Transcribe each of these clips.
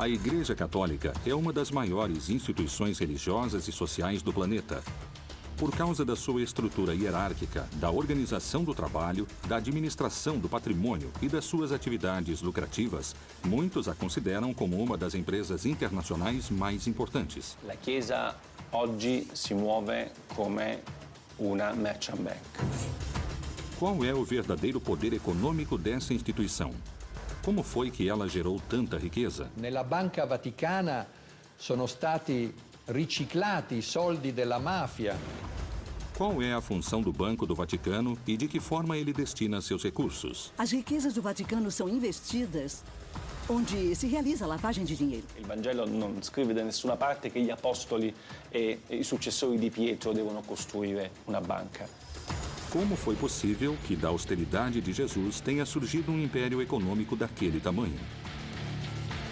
A Igreja Católica é uma das maiores instituições religiosas e sociais do planeta. Por causa da sua estrutura hierárquica, da organização do trabalho, da administração do patrimônio e das suas atividades lucrativas, muitos a consideram como uma das empresas internacionais mais importantes. La Chiesa oggi si muove come una merchant bank. Qual é o verdadeiro poder econômico dessa instituição? Como foi que ela gerou tanta riqueza? Nella Banca Vaticana sono stati riciclati i soldi della mafia. Qual é a função do Banco do Vaticano e de que forma ele destina seus recursos? As riquezas do Vaticano são investidas onde se realiza a lavagem de dinheiro. Il Vangelo non scrive da nessuna parte che gli apostoli e i successori di Pietro devono costruire una banca. Como foi possível que da austeridade de Jesus tenha surgido um império econômico daquele tamanho?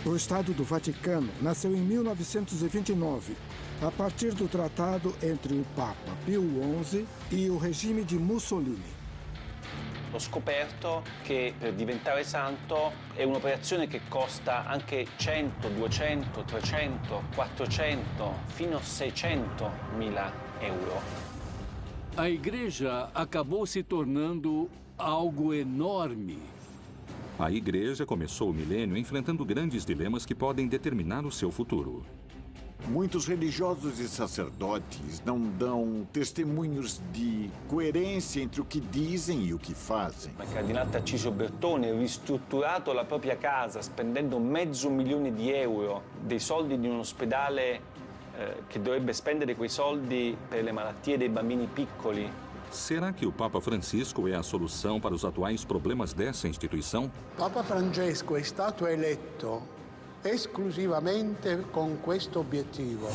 O Estado do Vaticano nasceu em 1929, a partir do tratado entre o Papa Pio XI e o regime de Mussolini. Ho scoperto che per diventare santo è un'operazione che costa anche 100, 200, 300, 400, fino a 600 mila euro. A igreja acabou se tornando algo enorme. A igreja começou o milênio enfrentando grandes dilemas que podem determinar o seu futuro. Muitos religiosos e sacerdotes não dão testemunhos de coerência entre o que dizem e o que fazem. Il cardinale Tarcisio Bertone ha ristrutturato la propria casa spendendo mezzo milione di euro dei soldi di un ospedale eh, che dovrebbe spendere quei soldi per le malattie dei bambini piccoli. Será que o Papa Francisco é a solução para os atuais problemas dessa instituição? Papa Francesco è stato eletto esclusivamente con questo obiettivo,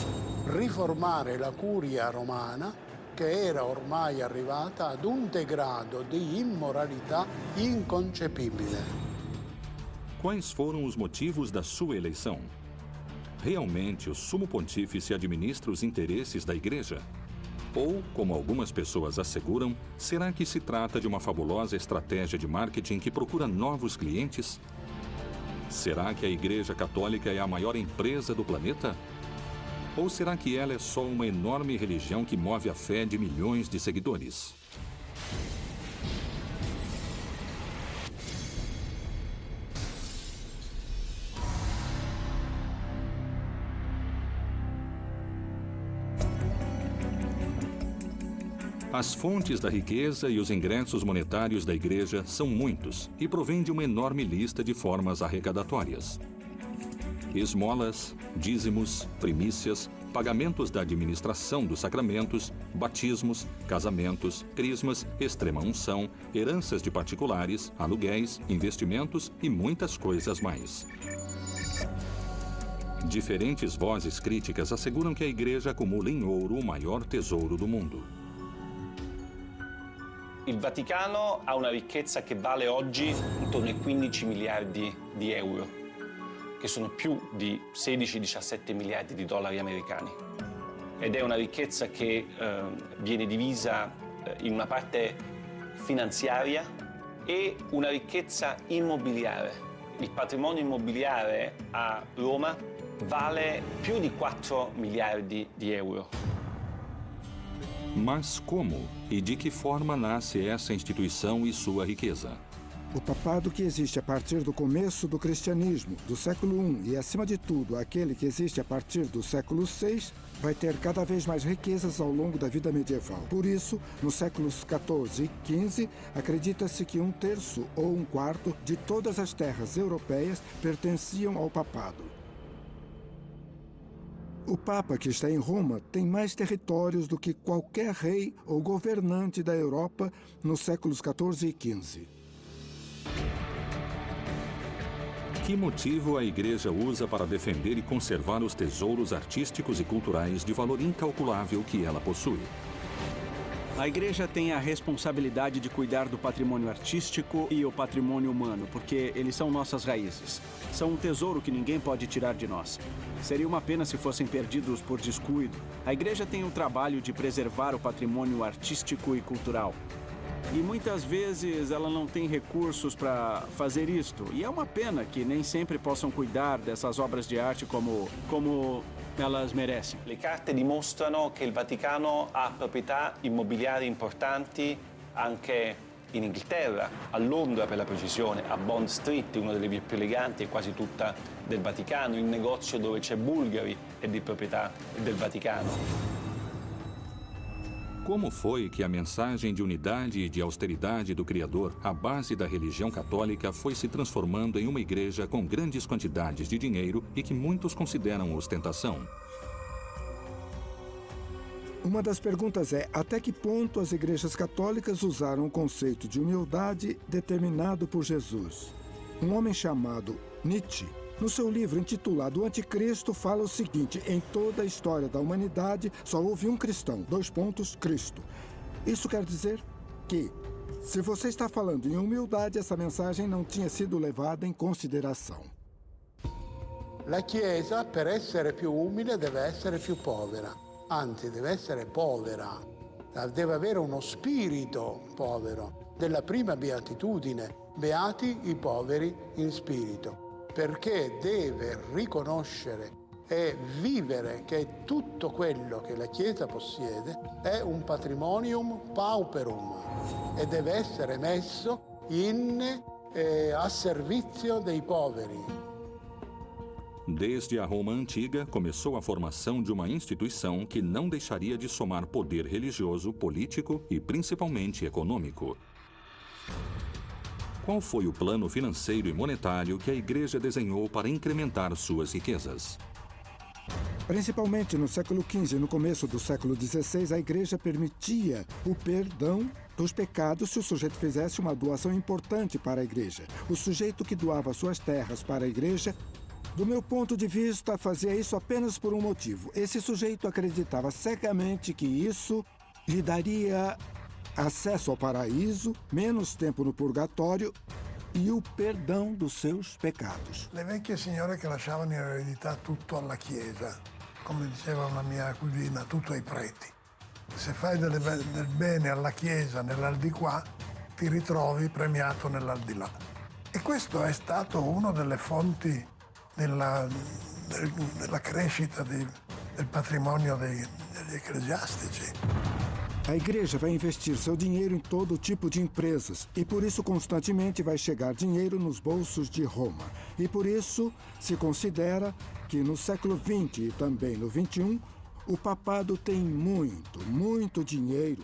riformare la curia romana che era ormai arrivata ad un degrado di immoralità inconcepibile. Quais foram os motivos da sua eleição? Realmente o sumo pontífice administra os interesses da igreja? Ou, como algumas pessoas asseguram, será que se trata de uma fabulosa estratégia de marketing que procura novos clientes? Será que a Igreja Católica é a maior empresa do planeta? Ou será que ela é só uma enorme religião que move a fé de milhões de seguidores? As fontes da riqueza e os ingressos monetários da igreja são muitos e provêm de uma enorme lista de formas arrecadatórias. Esmolas, dízimos, primícias, pagamentos da administração dos sacramentos, batismos, casamentos, crismas, extrema-unção, heranças de particulares, aluguéis, investimentos e muitas coisas mais. Diferentes vozes críticas asseguram que a igreja acumula em ouro o maior tesouro do mundo. Il Vaticano ha una ricchezza che vale oggi intorno ai 15 miliardi di euro, che sono più di 16-17 miliardi di dollari americani. Ed è una ricchezza che eh, viene divisa eh, in una parte finanziaria e una ricchezza immobiliare. Il patrimonio immobiliare a Roma vale più di 4 miliardi di euro. Mas como e de que forma nasce essa instituição e sua riqueza? O papado que existe a partir do começo do cristianismo, do século I, e acima de tudo aquele que existe a partir do século VI, vai ter cada vez mais riquezas ao longo da vida medieval. Por isso, nos séculos XIV e XV, acredita-se que um terço ou um quarto de todas as terras europeias pertenciam ao papado. O Papa que está em Roma tem mais territórios do que qualquer rei ou governante da Europa nos séculos XIV e XV. Que motivo a Igreja usa para defender e conservar os tesouros artísticos e culturais de valor incalculável que ela possui? A igreja tem a responsabilidade de cuidar do patrimônio artístico e o patrimônio humano, porque eles são nossas raízes. São um tesouro que ninguém pode tirar de nós. Seria uma pena se fossem perdidos por descuido. A igreja tem o trabalho de preservar o patrimônio artístico e cultural. E muitas vezes ela não tem recursos para fazer isto. E é uma pena que nem sempre possam cuidar dessas obras de arte como, como elas merecem. Le carte dimostrano che il Vaticano ha proprietà immobiliari importanti anche in Inghilterra, a Londra per la precisione, a Bond Street, una delle vie più eleganti e quasi tutta del Vaticano, il negozio dove c'è Bulgari è di proprietà del Vaticano. Como foi que a mensagem de unidade e de austeridade do Criador, a base da religião católica, foi se transformando em uma igreja com grandes quantidades de dinheiro e que muitos consideram ostentação? Uma das perguntas é até que ponto as igrejas católicas usaram o conceito de humildade determinado por Jesus. Um homem chamado Nietzsche no seu livro intitulado Anticristo, fala o seguinte: em toda a história da humanidade só houve um cristão, dois pontos, Cristo. Isso quer dizer que, se você está falando em humildade, essa mensagem não tinha sido levada em consideração. La Chiesa, per essere più umile, deve essere più povera. Anzi, deve essere povera. Deve avere uno spirito povero. Della prima beatitudine. Beati i poveri in spirito perché deve riconoscere e vivere che tutto quello che la Chiesa possiede è un patrimonium pauperum e deve essere messo in, eh, a servizio dei poveri. Desde a Roma antiga, começou a formação de uma instituição que não deixaria de somar poder religioso, político e principalmente econômico. Qual foi o plano financeiro e monetário que a igreja desenhou para incrementar suas riquezas? Principalmente no século XV e no começo do século XVI, a igreja permitia o perdão dos pecados se o sujeito fizesse uma doação importante para a igreja. O sujeito que doava suas terras para a igreja, do meu ponto de vista, fazia isso apenas por um motivo. Esse sujeito acreditava cegamente que isso lhe daria acesso ao paraíso, menos tempo no purgatório e o perdão dos seus pecados. Le vecchie signore che lasciavano in eredità tutto alla Chiesa, come diceva una mia cugina, tutto ai preti. Se fai del bene alla Chiesa nell'aldilà, ti ritrovi premiato nell'aldilà. E questo è stato una delle fonti della, del, della crescita di, del patrimonio dei, degli ecclesiastici. A igreja vai investir seu dinheiro em todo tipo de empresas e por isso constantemente vai chegar dinheiro nos bolsos de Roma. E por isso se considera que no século XX e também no XXI, o papado tem muito, muito dinheiro.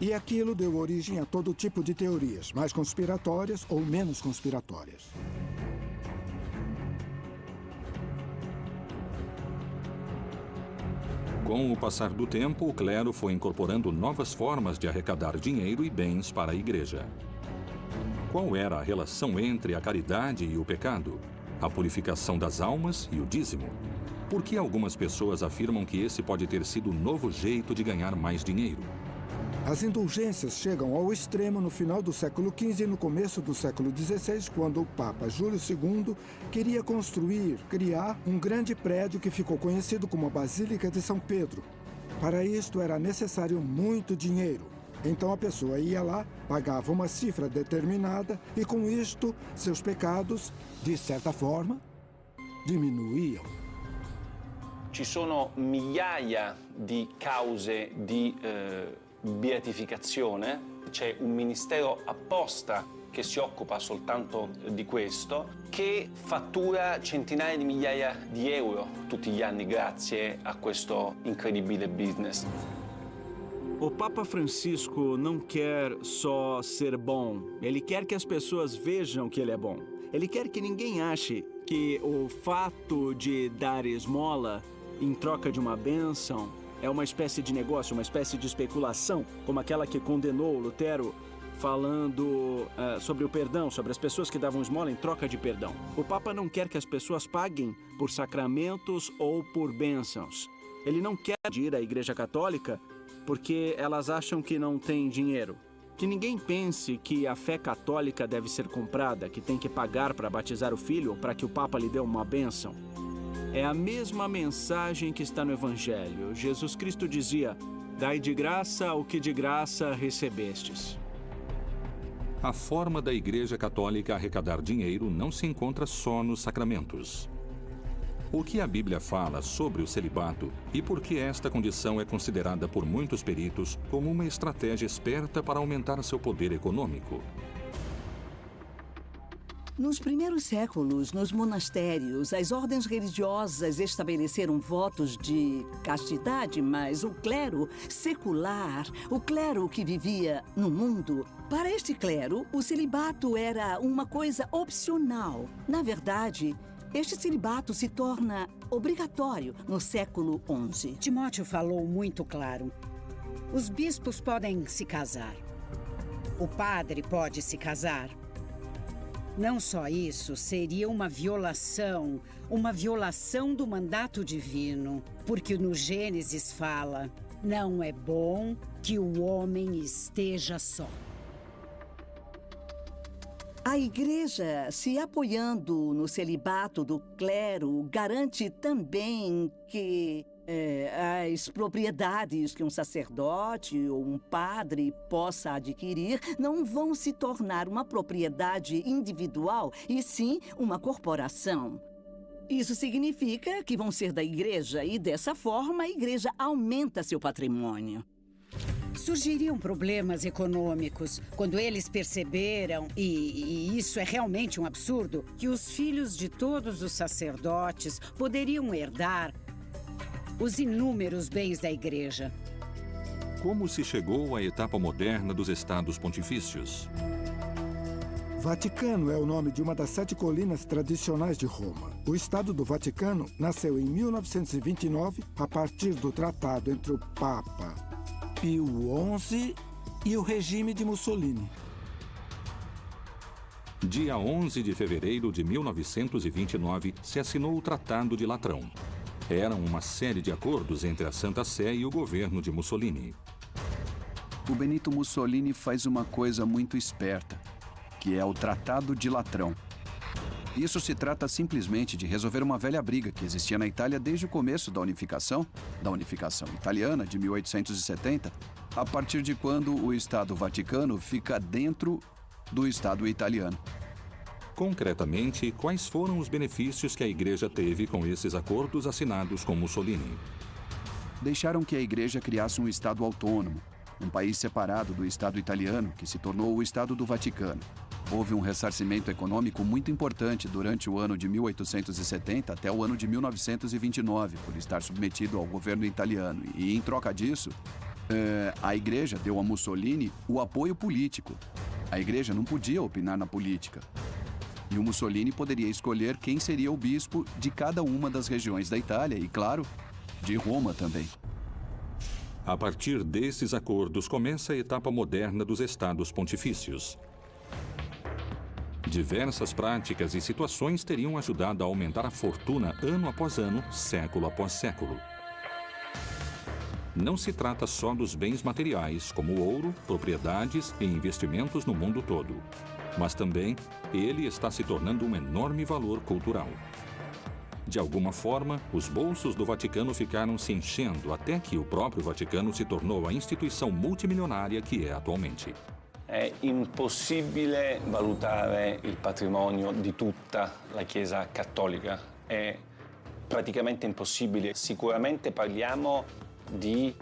E aquilo deu origem a todo tipo de teorias, mais conspiratórias ou menos conspiratórias. Com o passar do tempo, o clero foi incorporando novas formas de arrecadar dinheiro e bens para a igreja. Qual era a relação entre a caridade e o pecado? A purificação das almas e o dízimo? Por que algumas pessoas afirmam que esse pode ter sido o novo jeito de ganhar mais dinheiro? As indulgências chegam ao extremo no final do século XV e no começo do século XVI, quando o Papa Júlio II queria construir, criar um grande prédio que ficou conhecido como a Basílica de São Pedro. Para isto era necessário muito dinheiro. Então a pessoa ia lá, pagava uma cifra determinada e com isto seus pecados, de certa forma, diminuíam. Ci sono migliaia di cause di eh, beatificazione, c'è un ministero apposta che si occupa soltanto di questo, che fattura centinaia di migliaia di euro tutti gli anni grazie a questo incredibile business. O Papa Francisco não quer só ser bom, ele quer que as pessoas vejam que ele é bom. Ele quer que ninguém ache que o fato de dar esmola em troca de uma bênção é uma espécie de negócio, uma espécie de especulação, como aquela que condenou Lutero falando uh, sobre o perdão, sobre as pessoas que davam esmola em troca de perdão. O Papa não quer que as pessoas paguem por sacramentos ou por bênçãos. Ele não quer ir à Igreja Católica porque elas acham que não tem dinheiro. Que ninguém pense que a fé católica deve ser comprada, que tem que pagar para batizar o filho ou para que o Papa lhe dê uma bênção. É a mesma mensagem que está no Evangelho. Jesus Cristo dizia: Dai de graça o que de graça recebestes. a forma da Igreja Católica arrecadar dinheiro não se encontra só nos sacramentos. O que a Bíblia fala sobre o celibato e por que esta condição é considerada por muitos peritos como uma estratégia esperta para aumentar seu poder econômico? Nos primeiros séculos, nos monastérios, as ordens religiosas estabeleceram votos de castidade, mas o clero secular, o clero que vivia no mundo, para este clero, o celibato era uma coisa opcional. Na verdade, este celibato se torna obrigatório no século XI. Timóteo falou muito claro. Os bispos podem se casar. O padre pode se casar. Não só isso, seria uma violação, uma violação do mandato divino, porque no Gênesis fala: não é bom que o homem esteja só. A igreja, se apoiando no celibato do clero, garante também que é, as propriedades que um sacerdote ou um padre possa adquirir não vão se tornar uma propriedade individual, e sim uma corporação. Isso significa que vão ser da igreja e, dessa forma, a igreja aumenta seu patrimônio. Surgiriam problemas econômicos quando eles perceberam, e, e, isso é realmente um absurdo, que os filhos de todos os sacerdotes poderiam herdar os inúmeros bens da igreja. Como se chegou à etapa moderna dos estados pontifícios? Vaticano é o nome de uma das sete colinas tradicionais de Roma. O Estado do Vaticano nasceu em 1929 a partir do tratado entre o Papa Pio XI e o regime de Mussolini. Dia 11 de fevereiro de 1929, se assinou o Tratado de Latrão. Eram uma série de acordos entre a Santa Sé e o governo de Mussolini. O Benito Mussolini faz uma coisa muito esperta, que é o Tratado de Latrão. Isso se trata simplesmente de resolver uma velha briga que existia na Itália desde o começo da unificação, da unificação italiana de 1870, a partir de quando o Estado Vaticano fica dentro do Estado italiano. Concretamente, quais foram os benefícios que a Igreja teve com esses acordos assinados com Mussolini? Deixaram que a Igreja criasse um Estado autônomo, um país separado do Estado italiano, que se tornou o Estado do Vaticano. Houve um ressarcimento econômico muito importante durante o ano de 1870 até o ano de 1929, por estar submetido ao governo italiano. E, em troca disso, é, a igreja deu a Mussolini o apoio político. A igreja não podia opinar na política. E o Mussolini poderia escolher quem seria o bispo de cada uma das regiões da Itália e, claro, de Roma também. A partir desses acordos começa a etapa moderna dos estados pontifícios. Diversas práticas e situações teriam ajudado a aumentar a fortuna ano após ano, século após século. Não se trata só dos bens materiais, como ouro, propriedades e investimentos no mundo todo. Mas também ele está se tornando um enorme valor cultural. De alguma forma, os bolsos do Vaticano ficaram se enchendo até que o próprio Vaticano se tornou a instituição multimilionária que é atualmente. È impossibile valutare il patrimonio di tutta la Chiesa cattolica. È praticamente impossibile. Sicuramente parliamo di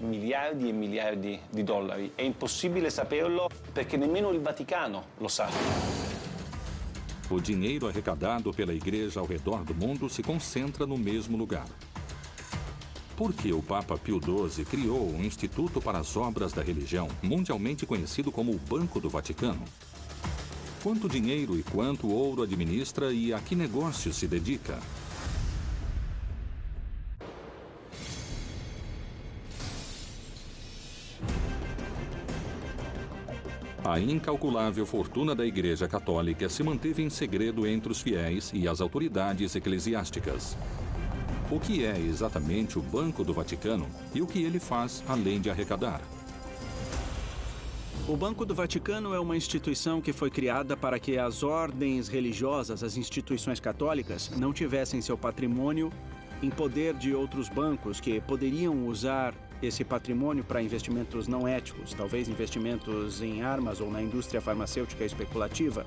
miliardi e miliardi di dollari. È impossibile saperlo perché nemmeno il Vaticano lo sa. O dinheiro arrecadado pela igreja ao redor do mundo se concentra no mesmo lugar. Por que o Papa Pio XII criou um instituto para as obras da religião, mundialmente conhecido como o Banco do Vaticano? Quanto dinheiro e quanto ouro administra e a que negócio se dedica? A incalculável fortuna da Igreja Católica se manteve em segredo entre os fiéis e as autoridades eclesiásticas. O que é exatamente o Banco do Vaticano e o que ele faz além de arrecadar? O Banco do Vaticano é uma instituição que foi criada para que as ordens religiosas, as instituições católicas, não tivessem seu patrimônio em poder de outros bancos que poderiam usar esse patrimônio para investimentos não éticos, talvez investimentos em armas ou na indústria farmacêutica especulativa,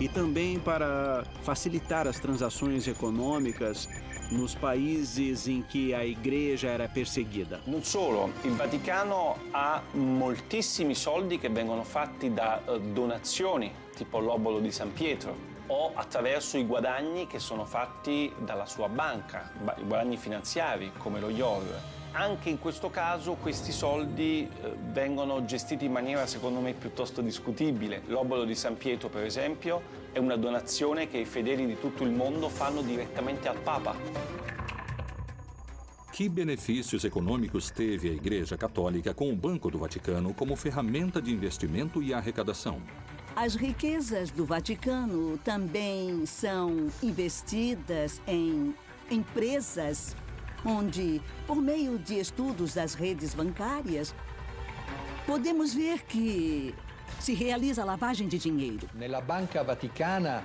e também para facilitar as transações econômicas nos países em que a igreja era perseguida. Non solo, il Vaticano ha moltissimi soldi che vengono fatti da uh, donazioni, tipo l'obolo di San Pietro, o attraverso i guadagni che sono fatti dalla sua banca, i guadagni finanziari lo IOR. Anche in questo caso questi soldi eh, vengono gestiti in maniera secondo me piuttosto discutibile. L'obolo di San Pietro per esempio è una donazione che i fedeli di tutto il mondo fanno direttamente al Papa. Que benefícios econômicos teve a Igreja Católica com o Banco do Vaticano como ferramenta de investimento e arrecadação? As riquezas do Vaticano também são investidas em empresas onde, por meio de estudos das redes bancárias, podemos ver que se realiza lavagem de dinheiro. Nella Banca Vaticana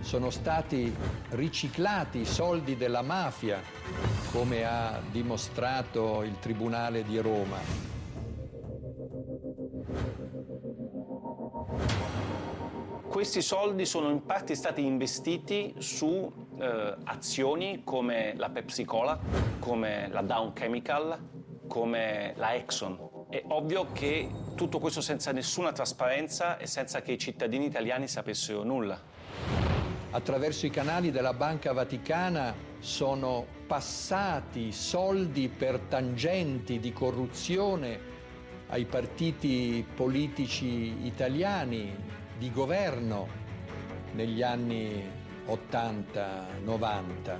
sono stati riciclati i soldi della mafia, come ha dimostrato il Tribunale di Roma. Questi soldi sono in parte stati investiti su eh, azioni come la Pepsi Cola, come la Down Chemical, come la Exxon. È ovvio che tutto questo senza nessuna trasparenza e senza che i cittadini italiani sapessero nulla. Attraverso i canali della Banca Vaticana sono passati soldi per tangenti di corruzione ai partiti politici italiani, di governo negli anni 80-90.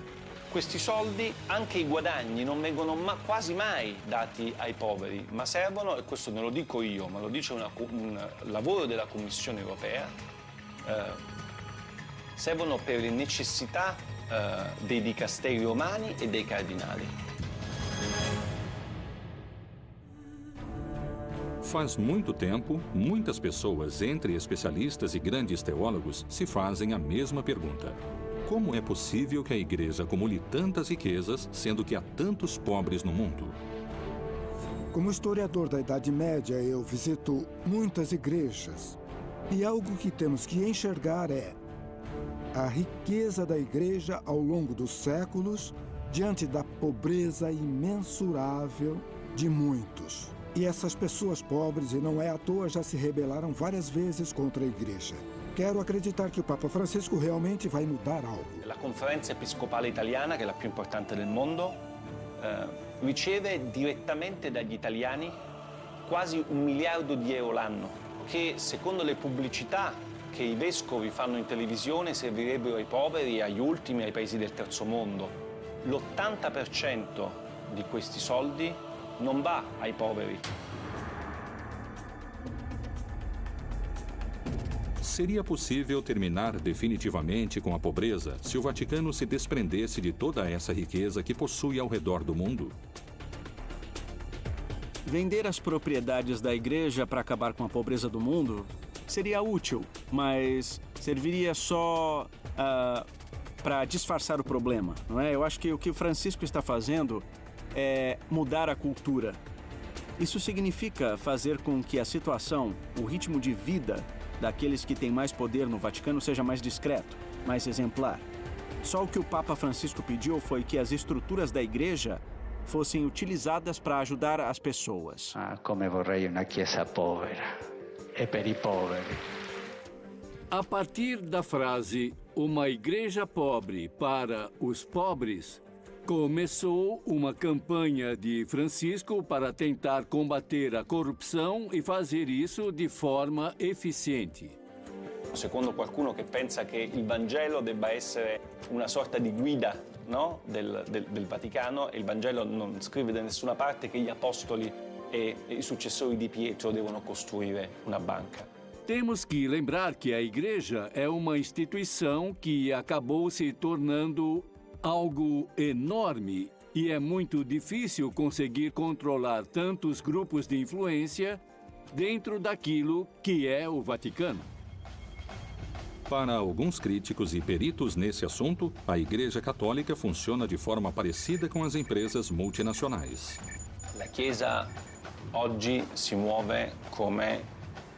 Questi soldi, anche i guadagni, non vengono ma quasi mai dati ai poveri, ma servono, e questo non lo dico io, ma lo dice una, un lavoro della Commissione europea, eh, servono per le necessità eh, dei dicasteri romani e dei cardinali. Faz muito tempo, muitas pessoas, entre especialistas e grandes teólogos, se fazem a mesma pergunta. Como é possível que a igreja acumule tantas riquezas, sendo que há tantos pobres no mundo? Como historiador da Idade Média, eu visito muitas igrejas. E algo que temos que enxergar é a riqueza da igreja ao longo dos séculos diante da pobreza imensurável de muitos. E essas pessoas pobres, e não é à toa, já se rebelaram várias vezes contra a igreja. Quero acreditar que o Papa Francisco realmente vai mudar algo. La conferenza episcopale italiana, che è la più importante del mondo, eh, riceve direttamente dagli italiani quasi un miliardo di euro l'anno, che secondo le pubblicità che i vescovi fanno in televisione servirebbero ai poveri, agli ultimi, ai paesi del terzo mondo. L'80% di questi soldi non va ai poveri. Seria possível terminar definitivamente com a pobreza se o Vaticano se desprendesse de toda essa riqueza que possui ao redor do mundo? Vender as propriedades da igreja para acabar com a pobreza do mundo seria útil, mas serviria só uh, ah, para disfarçar o problema, não é? Eu acho que o que o Francisco está fazendo é mudar a cultura. Isso significa fazer com que a situação, o ritmo de vida daqueles que têm mais poder no Vaticano seja mais discreto, mais exemplar. Só o que o Papa Francisco pediu foi que as estruturas da igreja fossem utilizadas para ajudar as pessoas. Ah, como vorrei uma chiesa povera e per i poveri. A partir da frase uma igreja pobre para os pobres, começou uma campanha de Francisco para tentar combater a corrupção e fazer isso de forma eficiente. Secondo qualcuno che pensa che il Vangelo debba essere una sorta di guida no? del, del, del, Vaticano, il Vangelo non scrive da nessuna parte che gli apostoli e i successori di Pietro devono costruire una banca. Temos que lembrar que a igreja é uma instituição que acabou se tornando algo enorme e é muito difícil conseguir controlar tantos grupos de influência dentro daquilo que é o Vaticano. Para alguns críticos e peritos nesse assunto, a Igreja Católica funciona de forma parecida com as empresas multinacionais. La Chiesa oggi si muove come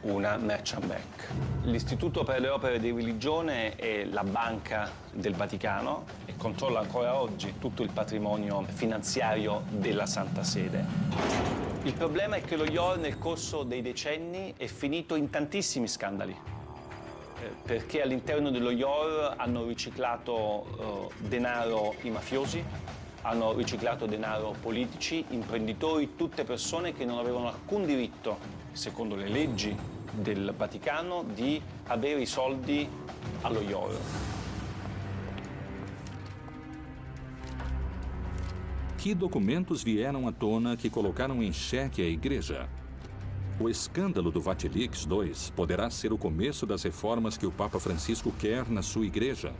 una merchant bank. L'Istituto per le opere di religione è la banca del Vaticano controlla ancora oggi tutto il patrimonio finanziario della Santa Sede. Il problema è che lo IOR nel corso dei decenni è finito in tantissimi scandali eh, perché all'interno dello IOR hanno riciclato eh, denaro i mafiosi, hanno riciclato denaro politici, imprenditori, tutte persone che non avevano alcun diritto, secondo le leggi del Vaticano, di avere i soldi allo IOR. Que documentos vieram à tona que colocaram em xeque a igreja? O escândalo do Vatilix II poderá ser o começo das reformas que o Papa Francisco quer na sua igreja.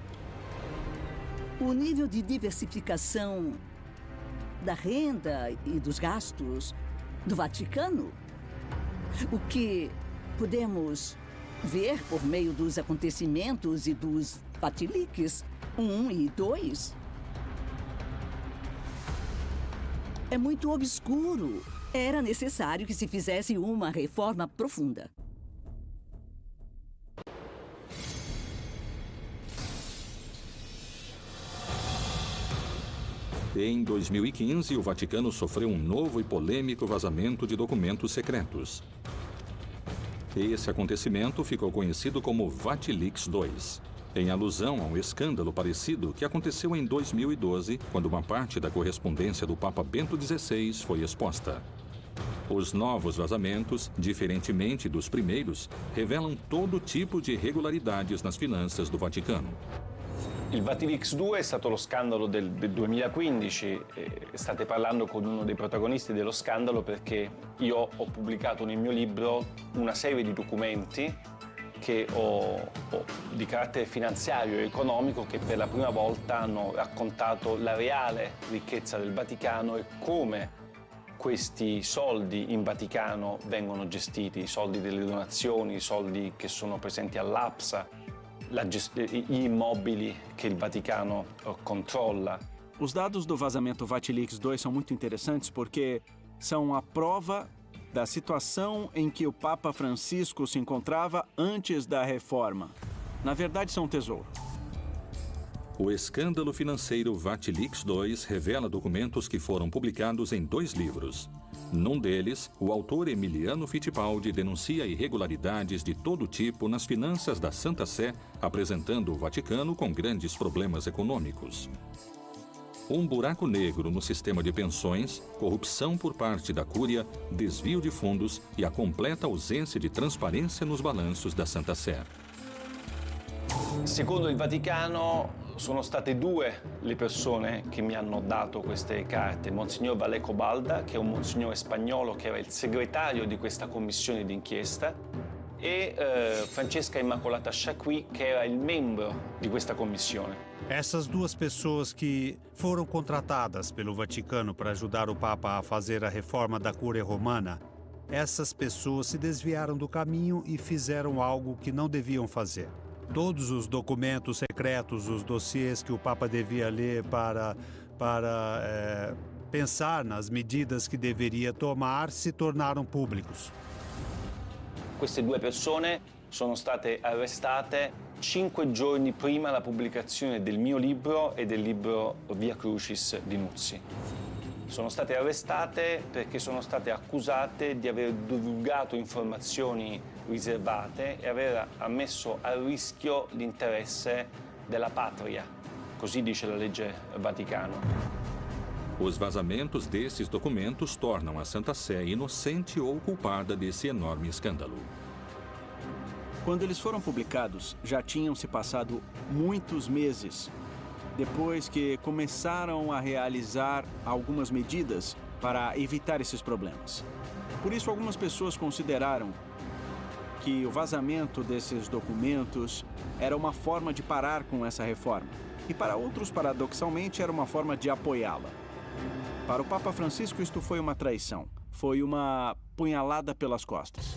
O nível de diversificação da renda e dos gastos do Vaticano, o que podemos ver por meio dos acontecimentos e dos Vatilix 1 e 2, é muito obscuro. Era necessário que se fizesse uma reforma profunda. Em 2015, o Vaticano sofreu um novo e polêmico vazamento de documentos secretos. Esse acontecimento ficou conhecido como Vatilix II, em alusão a um escândalo parecido que aconteceu em 2012, quando uma parte da correspondência do Papa Bento XVI foi exposta. Os novos vazamentos, diferentemente dos primeiros, revelam todo tipo de irregularidades nas finanças do Vaticano. Il Vatilix 2 è stato lo scandalo del 2015, eh, state parlando con uno dei protagonisti dello scandalo perché io ho pubblicato nel mio libro una serie di documenti che ho, ho, di carattere finanziario e economico che per la prima volta hanno raccontato la reale ricchezza del Vaticano e come questi soldi in Vaticano vengono gestiti, i soldi delle donazioni, i soldi che sono presenti all'APSA, gli immobili che il Vaticano eh, controlla. Os dados do vazamento Vatilix 2 são muito interessantes porque são a prova da situação em que o Papa Francisco se encontrava antes da reforma. Na verdade, são um tesouro. O escândalo financeiro Vatilix 2 revela documentos que foram publicados em dois livros. Num deles, o autor Emiliano Fittipaldi denuncia irregularidades de todo tipo nas finanças da Santa Sé, apresentando o Vaticano com grandes problemas econômicos. Um buraco negro no sistema de pensões, corrupção por parte da Cúria, desvio de fundos e a completa ausência de transparência nos balanços da Santa Sé. Secondo il Vaticano sono state due le persone che mi hanno dato queste carte, Monsignor Valeco Balda, che è un monsignore spagnolo che era il segretario di questa commissione d'inchiesta, e eh, Francesca Immacolata Chacqui, che era il membro di questa commissione. Essas duas pessoas que foram contratadas pelo Vaticano para ajudar o Papa a fazer a reforma da Cúria Romana, essas pessoas se desviaram do caminho e fizeram algo que não deviam fazer todos os documentos secretos, os dossiês que o Papa devia ler para, para é, pensar nas medidas que deveria tomar, se tornaram públicos. Queste due persone sono state arrestate cinque giorni prima della pubblicazione del mio libro e del libro Via Crucis di Nuzzi. Sono state arrestate perché sono state accusate di aver divulgato informazioni riservate e aver ammesso a rischio l'interesse della patria. Così dice la legge Vaticano. Os vazamentos desses documentos tornam a Santa Sé inocente ou culpada desse enorme escândalo. Quando eles foram publicados, já tinham se passado muitos meses depois que começaram a realizar algumas medidas para evitar esses problemas. Por isso, algumas pessoas consideraram que o vazamento desses documentos era uma forma de parar com essa reforma. E para outros, paradoxalmente, era uma forma de apoiá-la. Para o Papa Francisco, isto foi uma traição. Foi uma punhalada pelas costas.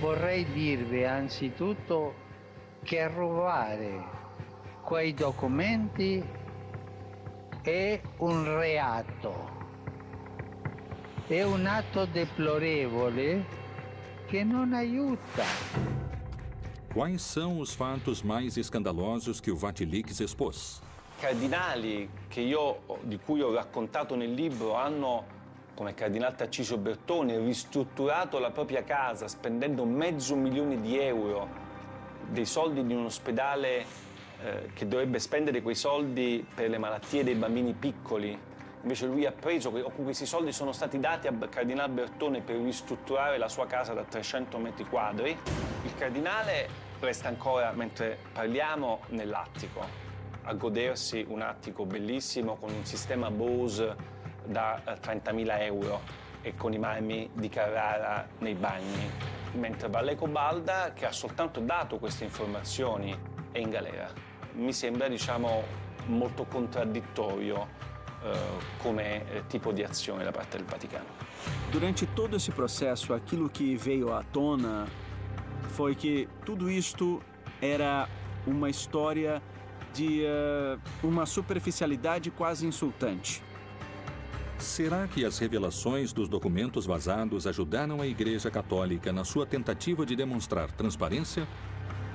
Vorrei dirvi anzitutto che rubare quei documenti è un reato. È un atto deplorevole che non aiuta. Quais são os fatos mais escandalosos que o Vatilix expôs? Cardinali io, di cui ho raccontato nel libro hanno, come il cardinale Tarcisio Bertone, ristrutturato la propria casa spendendo mezzo milione di euro dei soldi di un ospedale eh, che dovrebbe spendere quei soldi per le malattie dei bambini piccoli. Invece lui ha preso, questi soldi sono stati dati al cardinale Bertone per ristrutturare la sua casa da 300 metri quadri. Il cardinale resta ancora, mentre parliamo, nell'attico, a godersi un attico bellissimo con un sistema Bose da 30.000 eh, euro e con i marmi di Carrara nei bagni, mentre Valleco Balda, che ha soltanto dato queste informazioni, è in galera. Mi sembra, diciamo, molto contraddittorio eh, come eh, tipo di azione da parte del Vaticano. Durante todo esse processo, aquilo que veio à tona foi que tudo isto era uma história de uh, uma superficialidade quase insultante. Será que as revelações dos documentos vazados ajudaram a Igreja Católica na sua tentativa de demonstrar transparência?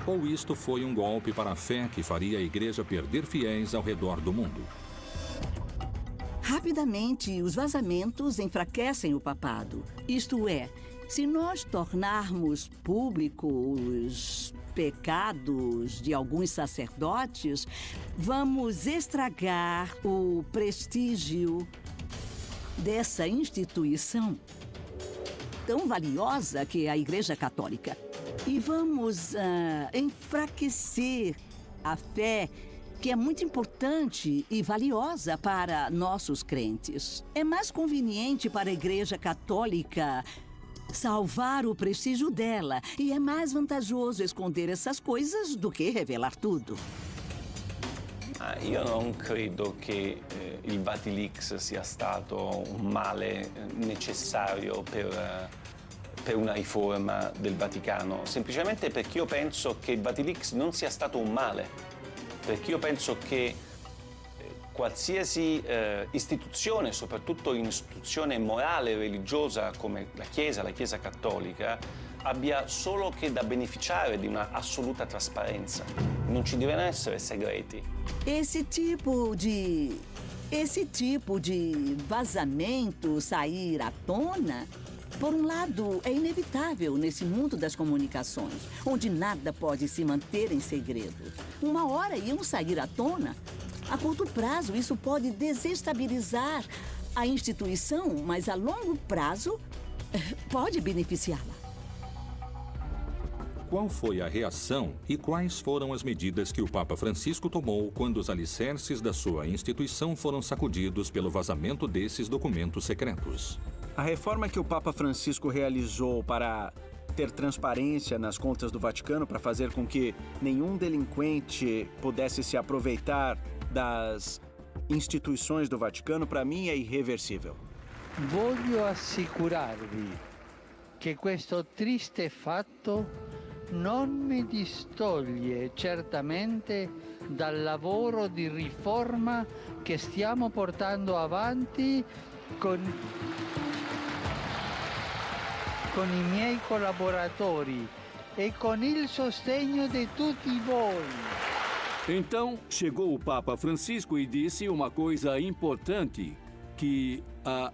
Ou isto foi um golpe para a fé que faria a Igreja perder fiéis ao redor do mundo? Rapidamente, os vazamentos enfraquecem o papado. Isto é, se nós tornarmos públicos os pecados de alguns sacerdotes, vamos estragar o prestígio dessa instituição tão valiosa que é a Igreja Católica. E vamos uh, enfraquecer a fé que é muito importante e valiosa para nossos crentes. É mais conveniente para a Igreja Católica salvar o prestígio dela. E é mais vantajoso esconder essas coisas do que revelar tudo. Ah, io non credo che eh, il Vatilix sia stato un male necessario per, eh, per, una riforma del Vaticano, semplicemente perché io penso che il Vatilix non sia stato un male, perché io penso che qualsiasi eh, istituzione, soprattutto un'istituzione morale e religiosa come la Chiesa, la Chiesa cattolica, abbia solo che da beneficiare di una assoluta trasparenza. Non ci devono essere segreti. Esse tipo di esse tipo de vazamento sair à tona, por um lado, é inevitável nesse mundo das comunicações, onde nada pode se manter em segredo. Uma hora iam sair à tona a curto prazo, isso pode desestabilizar a instituição, mas a longo prazo pode beneficiá-la. Qual foi a reação e quais foram as medidas que o Papa Francisco tomou quando os alicerces da sua instituição foram sacudidos pelo vazamento desses documentos secretos? A reforma que o Papa Francisco realizou para ter transparência nas contas do Vaticano para fazer com que nenhum delinquente pudesse se aproveitar das instituições do Vaticano, para mim, é irreversível. Voglio assicurarvi che questo triste fatto non mi distoglie certamente dal lavoro di riforma che stiamo portando avanti con, con i miei collaboratori e con il sostegno di tutti voi. Então chegou o Papa Francisco e disse uma coisa importante: que a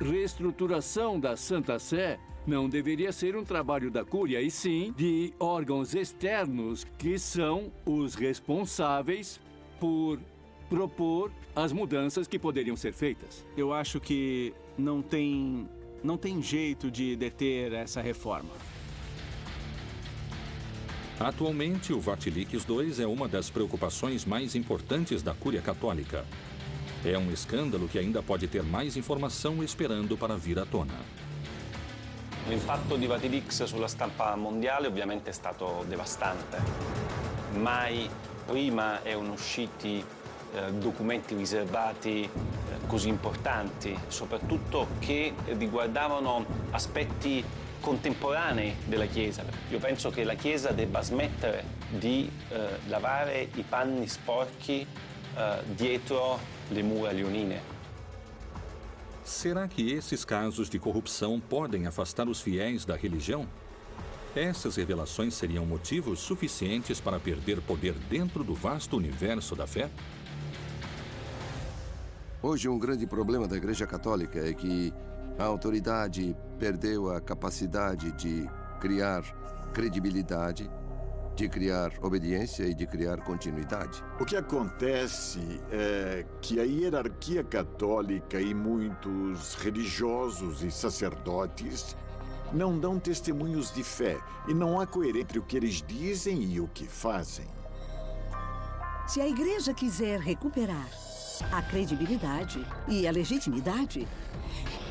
reestruturação da Santa Sé não deveria ser um trabalho da Cúria, e sim de órgãos externos que são os responsáveis por propor as mudanças que poderiam ser feitas. Eu acho que não tem, não tem jeito de deter essa reforma. Atualmente, o Vatilix II é uma das preocupações mais importantes da Cúria Católica. É um escândalo que ainda pode ter mais informação esperando para vir à tona. L'impatto di Vatilix sulla stampa mondiale ovviamente è stato devastante. Mai prima erano usciti eh, documenti riservati eh, così importanti, soprattutto che riguardavano aspetti contemporanei della Chiesa. Io penso che la Chiesa debba smettere di eh, lavare i panni sporchi eh, dietro le mura leonine. Será que esses casos de corrupção podem afastar os fiéis da religião? Essas revelações seriam motivos suficientes para perder poder dentro do vasto universo da fé? Hoje, um grande problema da Igreja Católica é que a autoridade perdeu a capacidade de criar credibilidade, de criar obediência e de criar continuidade. O que acontece é que a hierarquia católica e muitos religiosos e sacerdotes não dão testemunhos de fé e não há coerência entre o que eles dizem e o que fazem. Se a igreja quiser recuperar a credibilidade e a legitimidade,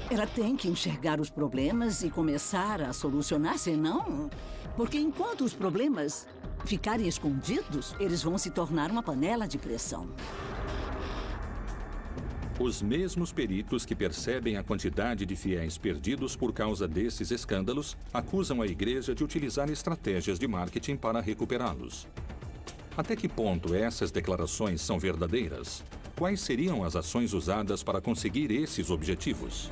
ela tem que enxergar os problemas e começar a solucionar, senão... Porque enquanto os problemas ficarem escondidos, eles vão se tornar uma panela de pressão. Os mesmos peritos que percebem a quantidade de fiéis perdidos por causa desses escândalos acusam a igreja de utilizar estratégias de marketing para recuperá-los. Até que ponto essas declarações são verdadeiras? Quais seriam as ações usadas para conseguir esses objetivos?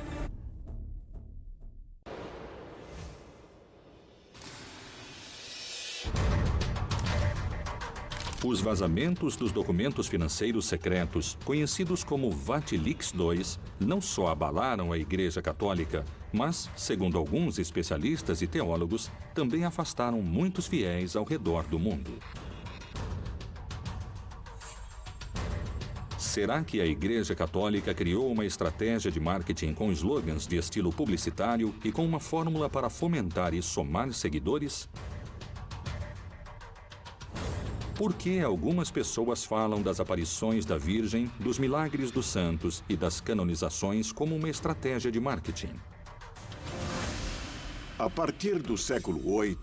Os vazamentos dos documentos financeiros secretos, conhecidos como Vatilix II, não só abalaram a Igreja Católica, mas, segundo alguns especialistas e teólogos, também afastaram muitos fiéis ao redor do mundo. Será que a Igreja Católica criou uma estratégia de marketing com slogans de estilo publicitário e com uma fórmula para fomentar e somar seguidores? Por que algumas pessoas falam das aparições da Virgem, dos milagres dos santos e das canonizações como uma estratégia de marketing? A partir do século VIII,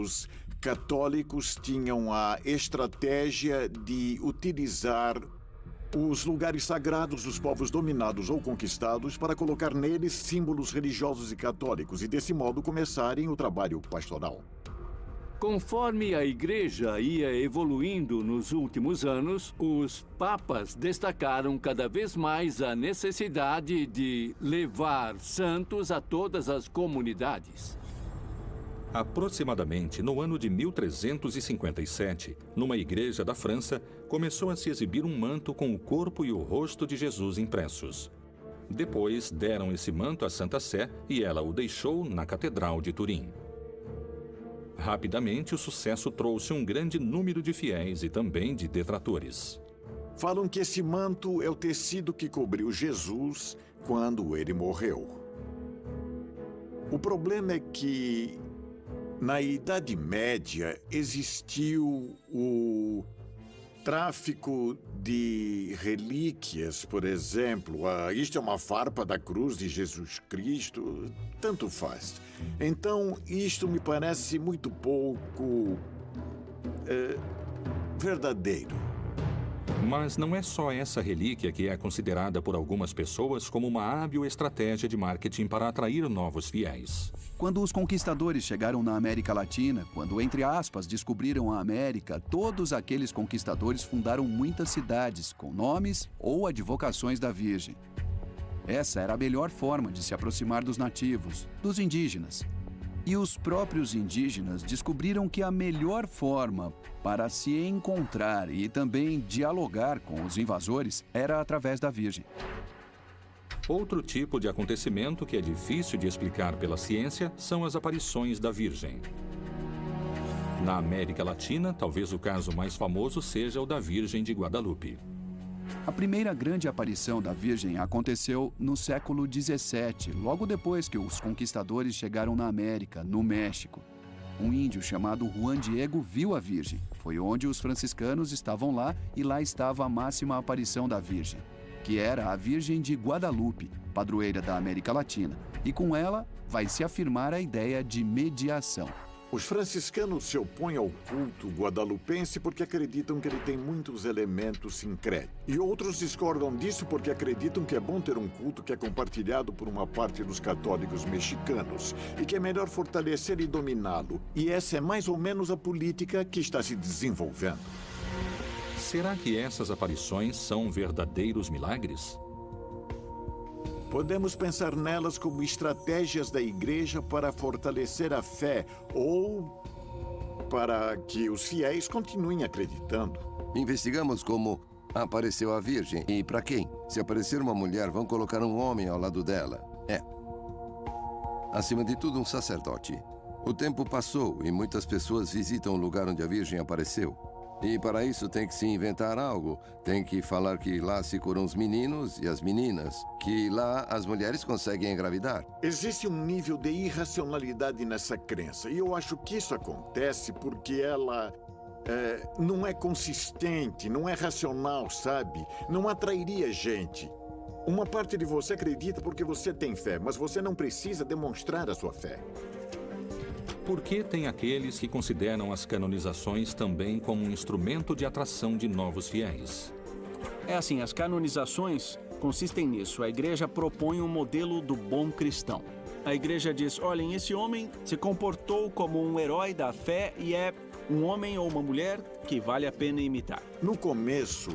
os católicos tinham a estratégia de utilizar os lugares sagrados dos povos dominados ou conquistados para colocar neles símbolos religiosos e católicos e, desse modo, começarem o trabalho pastoral. Conforme a igreja ia evoluindo nos últimos anos, os papas destacaram cada vez mais a necessidade de levar santos a todas as comunidades. Aproximadamente no ano de 1357, numa igreja da França, começou a se exibir um manto com o corpo e o rosto de Jesus impressos. Depois deram esse manto à Santa Sé e ela o deixou na Catedral de Turim. Rapidamente, o sucesso trouxe um grande número de fiéis e também de detratores. Falam que esse manto é o tecido que cobriu Jesus quando ele morreu. O problema é que, na Idade Média, existiu o tráfico de relíquias, por exemplo. Ah, isto é uma farpa da cruz de Jesus Cristo. Tanto faz. Então, isto me parece muito pouco. É, verdadeiro. Mas não é só essa relíquia que é considerada por algumas pessoas como uma hábil estratégia de marketing para atrair novos fiéis. Quando os conquistadores chegaram na América Latina, quando, entre aspas, descobriram a América, todos aqueles conquistadores fundaram muitas cidades com nomes ou advocações da Virgem. Essa era a melhor forma de se aproximar dos nativos, dos indígenas. E os próprios indígenas descobriram que a melhor forma para se encontrar e também dialogar com os invasores era através da Virgem. Outro tipo de acontecimento que é difícil de explicar pela ciência são as aparições da Virgem. Na América Latina, talvez o caso mais famoso seja o da Virgem de Guadalupe. A primeira grande aparição da Virgem aconteceu no século XVII, logo depois que os conquistadores chegaram na América, no México. Um índio chamado Juan Diego viu a Virgem. Foi onde os franciscanos estavam lá e lá estava a máxima aparição da Virgem, que era a Virgem de Guadalupe, padroeira da América Latina. E com ela vai se afirmar a ideia de mediação. Os franciscanos se opõem ao culto guadalupense porque acreditam que ele tem muitos elementos sincréticos. E outros discordam disso porque acreditam que é bom ter um culto que é compartilhado por uma parte dos católicos mexicanos e que é melhor fortalecer e dominá-lo. E essa é mais ou menos a política que está se desenvolvendo. Será que essas aparições são verdadeiros milagres? Podemos pensar nelas como estratégias da igreja para fortalecer a fé ou para que os fiéis continuem acreditando. Investigamos como apareceu a Virgem e para quem. Se aparecer uma mulher, vão colocar um homem ao lado dela. É. Acima de tudo, um sacerdote. O tempo passou e muitas pessoas visitam o lugar onde a Virgem apareceu. E para isso tem que se inventar algo. Tem que falar que lá se curam os meninos e as meninas. Que lá as mulheres conseguem engravidar. Existe um nível de irracionalidade nessa crença. E eu acho que isso acontece porque ela é, não é consistente, não é racional, sabe? Não atrairia gente. Uma parte de você acredita porque você tem fé, mas você não precisa demonstrar a sua fé. Por que tem aqueles que consideram as canonizações também como um instrumento de atração de novos fiéis? É assim, as canonizações consistem nisso. A igreja propõe um modelo do bom cristão. A igreja diz: olhem, esse homem se comportou como um herói da fé e é um homem ou uma mulher que vale a pena imitar. No começo,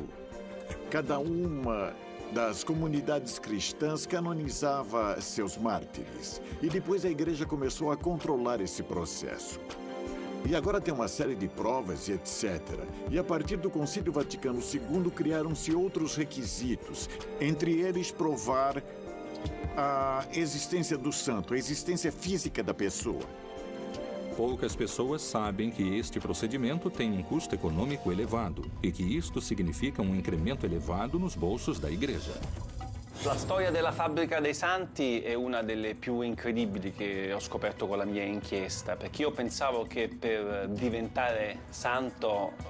cada uma das comunidades cristãs canonizava seus mártires. E depois a igreja começou a controlar esse processo. E agora tem uma série de provas e etc. E a partir do Concílio Vaticano II criaram-se outros requisitos, entre eles provar a existência do santo, a existência física da pessoa. Poucas pessoas sabem que este procedimento tem um custo econômico elevado e que isto significa um incremento elevado nos bolsos da igreja. La storia della fabbrica dei santi è una delle più incredibili che ho scoperto con la mia inchiesta, perché io pensavo che per diventare santo eh,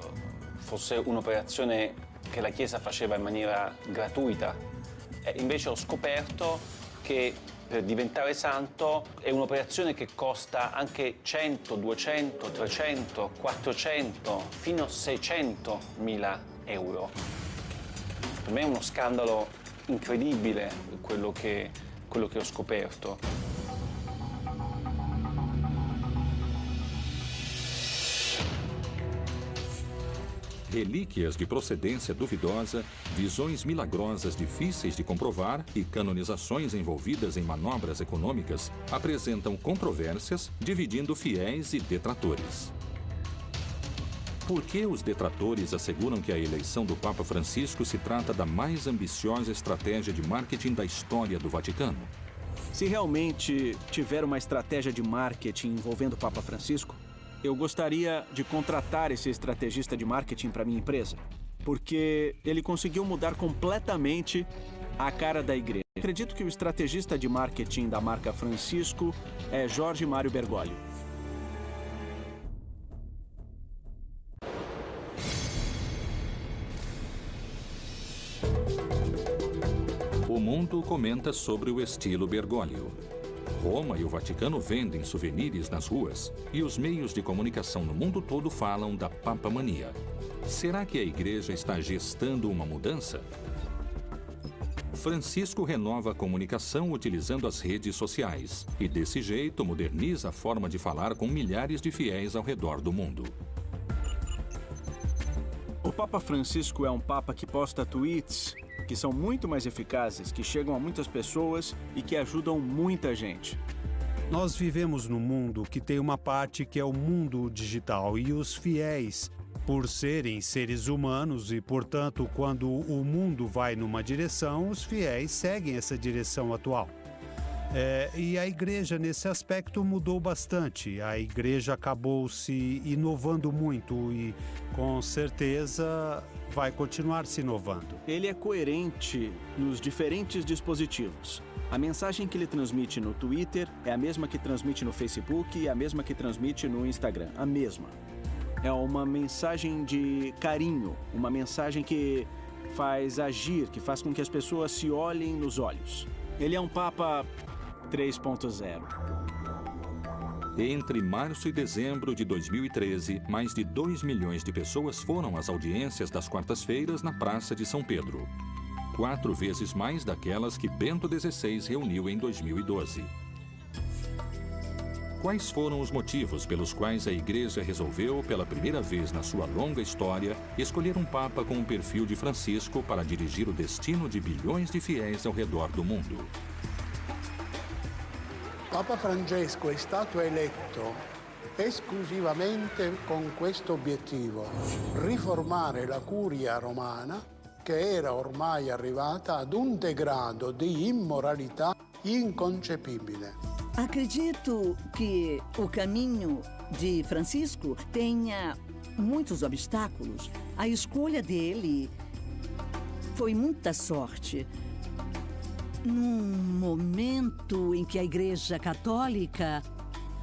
fosse un'operazione che la Chiesa faceva in maniera gratuita. E invece ho scoperto che per diventare santo è un'operazione che costa anche 100, 200, 300, 400, fino a 600 mila euro. Per me è uno scandalo incredibile quello che, quello che ho scoperto. Relíquias de procedência duvidosa, visões milagrosas difíceis de comprovar e canonizações envolvidas em manobras econômicas apresentam controvérsias, dividindo fiéis e detratores. Por que os detratores asseguram que a eleição do Papa Francisco se trata da mais ambiciosa estratégia de marketing da história do Vaticano? Se realmente tiver uma estratégia de marketing envolvendo o Papa Francisco, eu gostaria de contratar esse estrategista de marketing para minha empresa, porque ele conseguiu mudar completamente a cara da igreja. Acredito que o estrategista de marketing da marca Francisco é Jorge Mário Bergoglio. O mundo comenta sobre o estilo Bergoglio. Roma e o Vaticano vendem souvenirs nas ruas e os meios de comunicação no mundo todo falam da papamania. Será que a igreja está gestando uma mudança? Francisco renova a comunicação utilizando as redes sociais e, desse jeito, moderniza a forma de falar com milhares de fiéis ao redor do mundo. O Papa Francisco é um papa que posta tweets que são muito mais eficazes, que chegam a muitas pessoas e que ajudam muita gente. Nós vivemos num mundo que tem uma parte que é o mundo digital e os fiéis, por serem seres humanos e, portanto, quando o mundo vai numa direção, os fiéis seguem essa direção atual. É, e a igreja, nesse aspecto, mudou bastante. A igreja acabou se inovando muito e, com certeza, vai continuar se inovando. Ele é coerente nos diferentes dispositivos. A mensagem que ele transmite no Twitter é a mesma que transmite no Facebook e a mesma que transmite no Instagram. A mesma. É uma mensagem de carinho, uma mensagem que faz agir, que faz com que as pessoas se olhem nos olhos. Ele é um Papa 3.0. Entre março e dezembro de 2013, mais de 2 milhões de pessoas foram às audiências das quartas-feiras na Praça de São Pedro. Quatro vezes mais daquelas que Bento XVI reuniu em 2012. Quais foram os motivos pelos quais a Igreja resolveu, pela primeira vez na sua longa história, escolher um Papa com o perfil de Francisco para dirigir o destino de bilhões de fiéis ao redor do mundo? Papa Francesco è stato eletto esclusivamente con questo obiettivo, riformare la curia romana che era ormai arrivata ad un degrado di immoralità inconcepibile. Acredito que o caminho de Francisco tenha muitos obstáculos. A escolha dele foi muita sorte. Num momento em que a Igreja Católica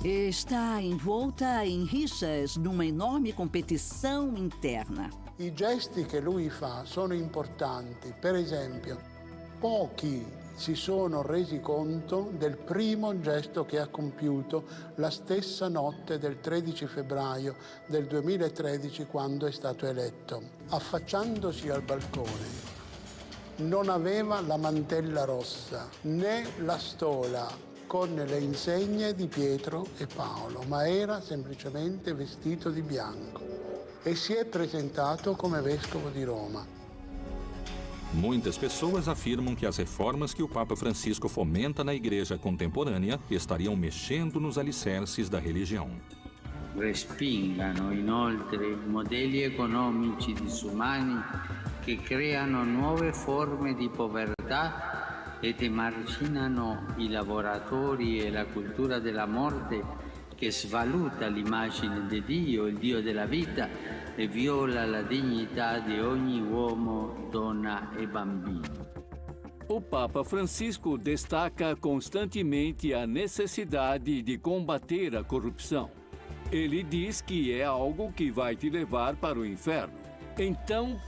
está envolta em rixas numa enorme competição interna. I gesti che lui fa sono importanti. Per esempio, pochi si sono resi conto del primo gesto che ha compiuto la stessa notte del 13 febbraio del 2013 quando è stato eletto. Affacciandosi al balcone non aveva la mantella rossa né la stola con le insegne di Pietro e Paolo, ma era semplicemente vestito di bianco e si è presentato come vescovo di Roma. Muitas pessoas afirmam que as reformas que o Papa Francisco fomenta na igreja contemporânea estariam mexendo nos alicerces da religião. Respingano inoltre modelli economici disumani che creano nuove forme di povertà ed emarginano i lavoratori e la cultura della morte che svaluta l'immagine di Dio, il Dio della vita, e viola la dignità di ogni uomo, donna e bambino. O Papa Francisco destaca constantemente a necessidade de combater a corrupção. Ele diz que é algo que vai te levar para o inferno. Então,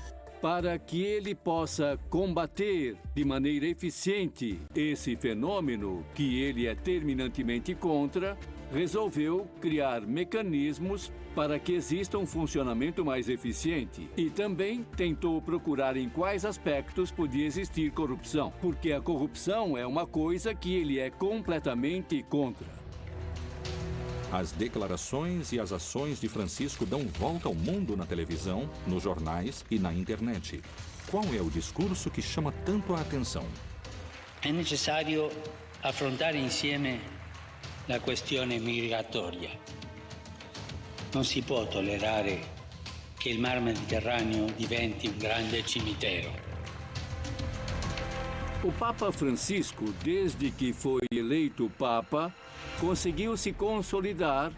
para que ele possa combater de maneira eficiente esse fenômeno que ele é terminantemente contra, resolveu criar mecanismos para que exista um funcionamento mais eficiente e também tentou procurar em quais aspectos podia existir corrupção, porque a corrupção é uma coisa que ele é completamente contra. As declarações e as ações de Francisco dão volta ao mundo na televisão, nos jornais e na internet. Qual é o discurso que chama tanto a atenção? È necessario affrontare insieme la questione migratoria. Non si può tollerare che il mar Mediterraneo diventi un grande cimitero. O Papa Francisco, desde que foi eleito Papa, conseguiu se consolidar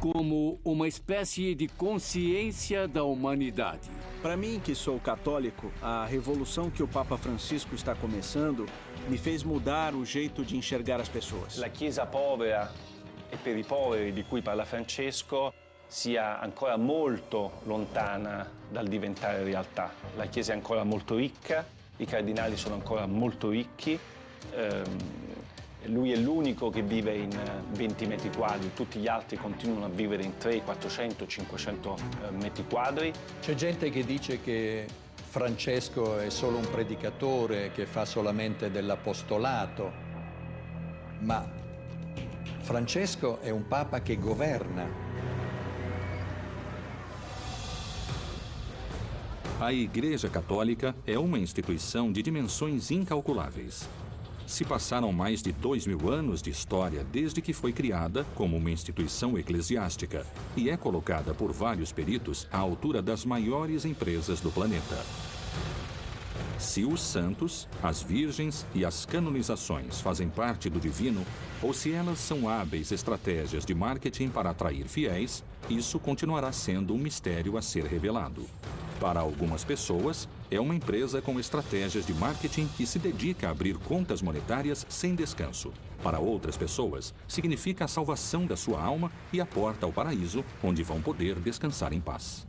como uma espécie de consciência da humanidade. Para mim, que sou católico, a revolução que o Papa Francisco está começando me fez mudar o jeito de enxergar as pessoas. La Chiesa povera e per i poveri di cui parla Francesco sia ancora molto lontana dal diventare realtà. La Chiesa è ancora molto ricca, i cardinali sono ancora molto ricchi, ehm, lui è l'unico che vive in 20 metri quadri, tutti gli altri continuano a vivere in 300, 400, 500 metri quadri. C'è gente che dice che Francesco è solo un predicatore che fa solamente dell'apostolato, ma Francesco è un papa che governa. A Igreja Católica é uma instituição de dimensões incalculáveis. Se passaram mais de dois mil anos de história desde que foi criada como uma instituição eclesiástica e é colocada por vários peritos à altura das maiores empresas do planeta. Se os santos, as virgens e as canonizações fazem parte do divino, ou se elas são hábeis estratégias de marketing para atrair fiéis, isso continuará sendo um mistério a ser revelado. Para algumas pessoas, é uma empresa com estratégias de marketing que se dedica a abrir contas monetárias sem descanso. Para outras pessoas, significa a salvação da sua alma e a porta ao paraíso, onde vão poder descansar em paz.